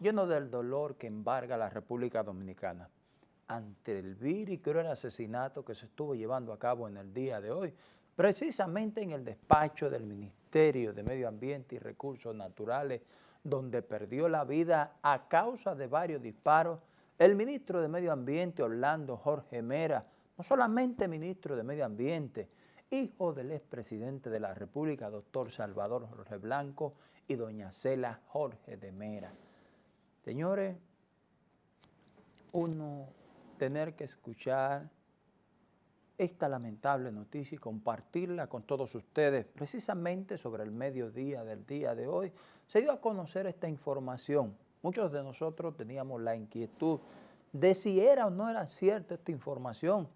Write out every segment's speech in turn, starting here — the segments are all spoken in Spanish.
lleno del dolor que embarga la República Dominicana ante el vir y cruel asesinato que se estuvo llevando a cabo en el día de hoy, precisamente en el despacho del Ministerio de Medio Ambiente y Recursos Naturales, donde perdió la vida a causa de varios disparos el ministro de Medio Ambiente, Orlando Jorge Mera, no solamente ministro de Medio Ambiente, hijo del expresidente de la República, doctor Salvador Jorge Blanco, y doña Cela Jorge de Mera. Señores, uno tener que escuchar esta lamentable noticia y compartirla con todos ustedes, precisamente sobre el mediodía del día de hoy, se dio a conocer esta información. Muchos de nosotros teníamos la inquietud de si era o no era cierta esta información.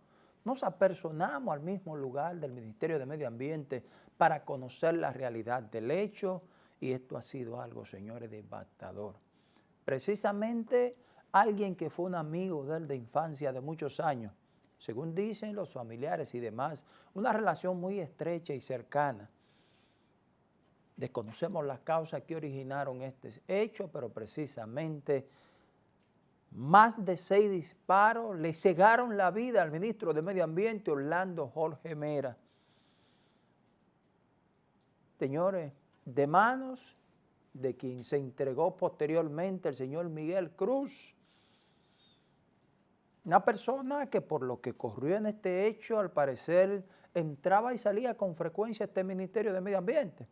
Nos apersonamos al mismo lugar del Ministerio de Medio Ambiente para conocer la realidad del hecho y esto ha sido algo, señores, devastador. Precisamente alguien que fue un amigo de él de infancia de muchos años, según dicen los familiares y demás, una relación muy estrecha y cercana. Desconocemos las causas que originaron este hecho, pero precisamente más de seis disparos le cegaron la vida al ministro de Medio Ambiente, Orlando Jorge Mera. Señores, de manos de quien se entregó posteriormente el señor Miguel Cruz, una persona que por lo que corrió en este hecho, al parecer, entraba y salía con frecuencia a este Ministerio de Medio Ambiente.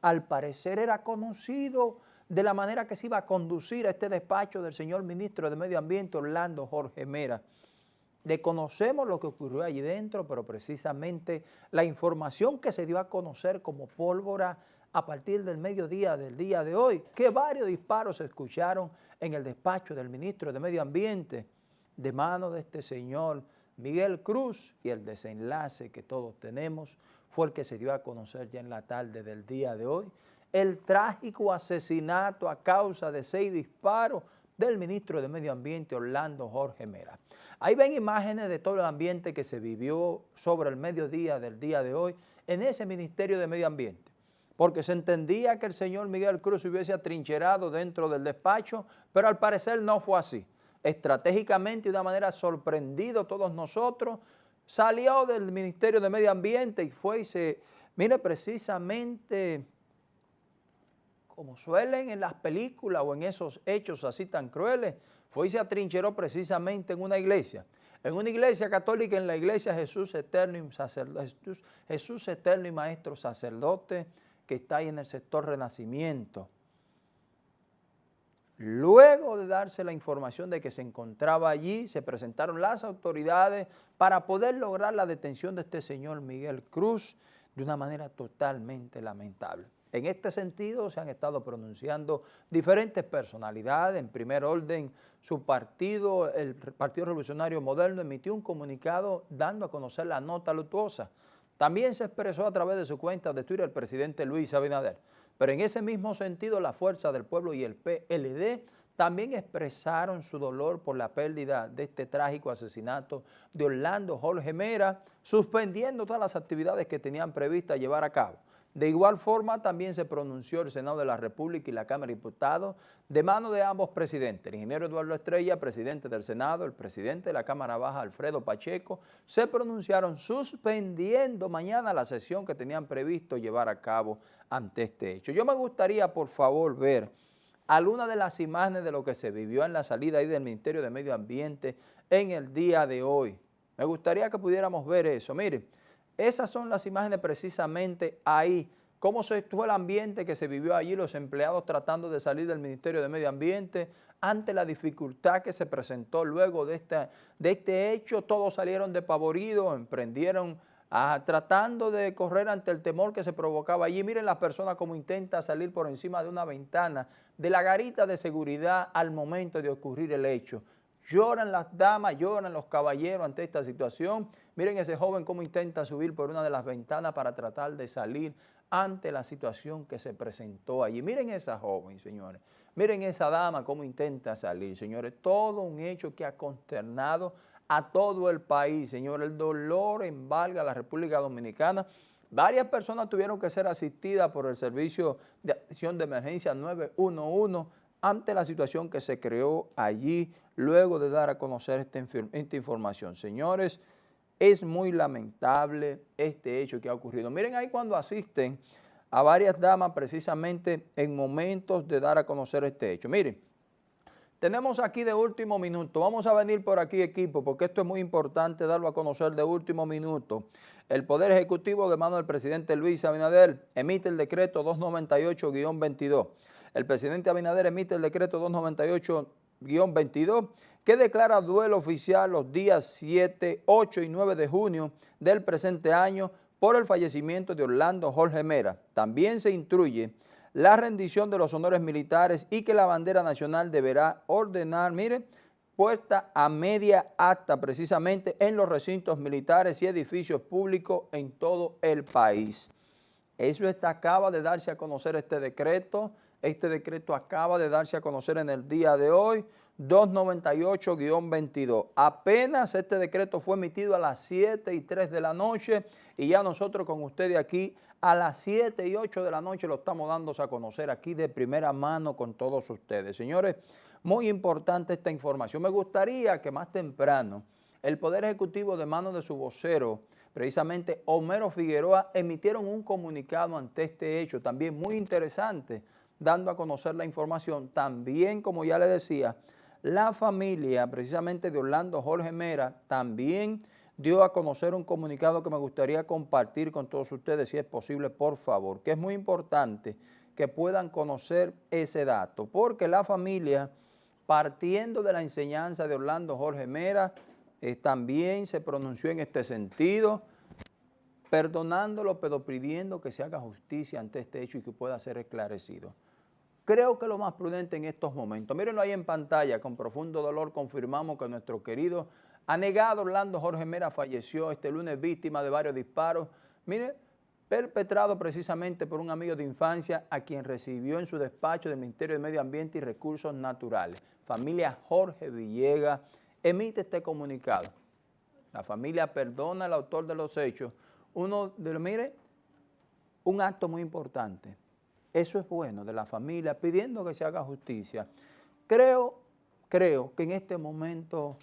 Al parecer era conocido de la manera que se iba a conducir a este despacho del señor Ministro de Medio Ambiente, Orlando Jorge Mera. Desconocemos lo que ocurrió allí dentro, pero precisamente la información que se dio a conocer como pólvora a partir del mediodía del día de hoy, que varios disparos se escucharon en el despacho del Ministro de Medio Ambiente, de mano de este señor Miguel Cruz y el desenlace que todos tenemos fue el que se dio a conocer ya en la tarde del día de hoy, el trágico asesinato a causa de seis disparos del ministro de Medio Ambiente Orlando Jorge Mera. Ahí ven imágenes de todo el ambiente que se vivió sobre el mediodía del día de hoy en ese Ministerio de Medio Ambiente, porque se entendía que el señor Miguel Cruz hubiese atrincherado dentro del despacho, pero al parecer no fue así. Estratégicamente y de una manera sorprendido todos nosotros, salió del Ministerio de Medio Ambiente y fue y se, mire precisamente como suelen en las películas o en esos hechos así tan crueles, fue y se atrincheró precisamente en una iglesia, en una iglesia católica, en la iglesia Jesús Eterno y Maestro Sacerdote, que está ahí en el sector Renacimiento. Luego de darse la información de que se encontraba allí, se presentaron las autoridades para poder lograr la detención de este señor Miguel Cruz de una manera totalmente lamentable. En este sentido se han estado pronunciando diferentes personalidades. En primer orden, su partido, el Partido Revolucionario Moderno, emitió un comunicado dando a conocer la nota luctuosa. También se expresó a través de su cuenta de Twitter el presidente Luis Abinader. Pero en ese mismo sentido, la Fuerza del Pueblo y el PLD también expresaron su dolor por la pérdida de este trágico asesinato de Orlando Jorge Mera, suspendiendo todas las actividades que tenían previstas llevar a cabo. De igual forma, también se pronunció el Senado de la República y la Cámara de Diputados de mano de ambos presidentes. El ingeniero Eduardo Estrella, presidente del Senado, el presidente de la Cámara Baja, Alfredo Pacheco, se pronunciaron suspendiendo mañana la sesión que tenían previsto llevar a cabo ante este hecho. Yo me gustaría, por favor, ver algunas de las imágenes de lo que se vivió en la salida ahí del Ministerio de Medio Ambiente en el día de hoy. Me gustaría que pudiéramos ver eso. Miren, esas son las imágenes precisamente ahí, cómo se estuvo el ambiente que se vivió allí, los empleados tratando de salir del Ministerio de Medio Ambiente, ante la dificultad que se presentó luego de, este hecho, todos salieron despavoridos, emprendieron a, tratando de correr ante el temor que se provocaba allí. Miren la persona como intenta salir por encima de una ventana de la garita de seguridad al momento de ocurrir el hecho. Lloran las damas, lloran los caballeros ante esta situación. Miren ese joven cómo intenta subir por una de las ventanas para tratar de salir ante la situación que se presentó allí. Miren esa joven, señores. Miren esa dama cómo intenta salir, señores. Todo un hecho que ha consternado a todo el país, señores. El dolor embarga a la República Dominicana. Varias personas tuvieron que ser asistidas por el Servicio de Acción de Emergencia 911 ante la situación que se creó allí luego de dar a conocer esta, esta información. Señores, es muy lamentable este hecho que ha ocurrido. Miren ahí cuando asisten a varias damas precisamente en momentos de dar a conocer este hecho. Miren, tenemos aquí de último minuto, vamos a venir por aquí equipo, porque esto es muy importante darlo a conocer de último minuto. El Poder Ejecutivo de mano del presidente Luis Abinader emite el decreto 298-22. El presidente Abinader emite el decreto 298-22 que declara duelo oficial los días 7, 8 y 9 de junio del presente año por el fallecimiento de Orlando Jorge Mera. También se instruye la rendición de los honores militares y que la bandera nacional deberá ordenar, mire, puesta a media acta precisamente en los recintos militares y edificios públicos en todo el país. Eso está, acaba de darse a conocer este decreto, este decreto acaba de darse a conocer en el día de hoy, 298-22. Apenas este decreto fue emitido a las 7 y 3 de la noche y ya nosotros con ustedes aquí a las 7 y 8 de la noche lo estamos dando a conocer aquí de primera mano con todos ustedes. Señores, muy importante esta información. Me gustaría que más temprano el Poder Ejecutivo de mano de su vocero, precisamente Homero Figueroa, emitieron un comunicado ante este hecho, también muy interesante, dando a conocer la información. También, como ya le decía, la familia precisamente de Orlando Jorge Mera también dio a conocer un comunicado que me gustaría compartir con todos ustedes, si es posible, por favor, que es muy importante que puedan conocer ese dato, porque la familia, partiendo de la enseñanza de Orlando Jorge Mera, eh, también se pronunció en este sentido, perdonándolo, pero pidiendo que se haga justicia ante este hecho y que pueda ser esclarecido. Creo que lo más prudente en estos momentos, mírenlo ahí en pantalla, con profundo dolor confirmamos que nuestro querido anegado Orlando Jorge Mera falleció este lunes víctima de varios disparos, mire, perpetrado precisamente por un amigo de infancia a quien recibió en su despacho del Ministerio de Medio Ambiente y Recursos Naturales. Familia Jorge Villegas emite este comunicado. La familia perdona al autor de los hechos. Uno de mire, un acto muy importante eso es bueno de la familia, pidiendo que se haga justicia. Creo, creo que en este momento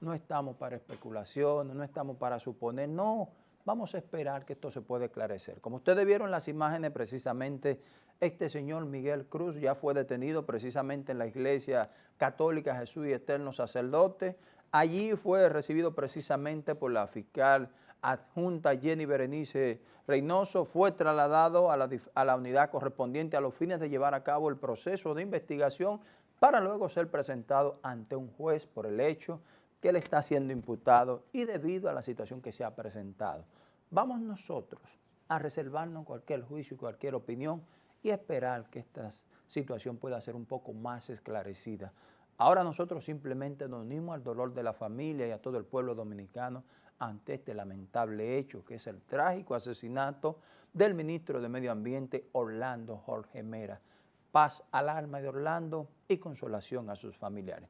no estamos para especulaciones, no estamos para suponer, no, vamos a esperar que esto se pueda esclarecer. Como ustedes vieron las imágenes, precisamente este señor Miguel Cruz ya fue detenido precisamente en la iglesia católica Jesús y Eterno Sacerdote. Allí fue recibido precisamente por la fiscal adjunta Jenny Berenice Reynoso fue trasladado a la, a la, unidad correspondiente a los fines de llevar a cabo el proceso de investigación para luego ser presentado ante un juez por el hecho que él está siendo imputado y debido a la situación que se ha presentado. Vamos nosotros a reservarnos cualquier juicio y cualquier opinión y esperar que esta situación pueda ser un poco más esclarecida. Ahora nosotros simplemente nos unimos al dolor de la familia y a todo el pueblo dominicano ante este lamentable hecho que es el trágico asesinato del ministro de Medio Ambiente Orlando Jorge Mera. Paz al alma de Orlando y consolación a sus familiares.